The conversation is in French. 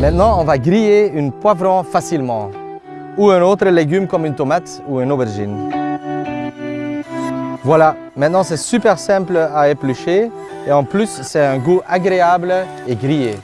Maintenant, on va griller une poivron facilement ou un autre légume comme une tomate ou une aubergine. Voilà, maintenant c'est super simple à éplucher et en plus c'est un goût agréable et grillé.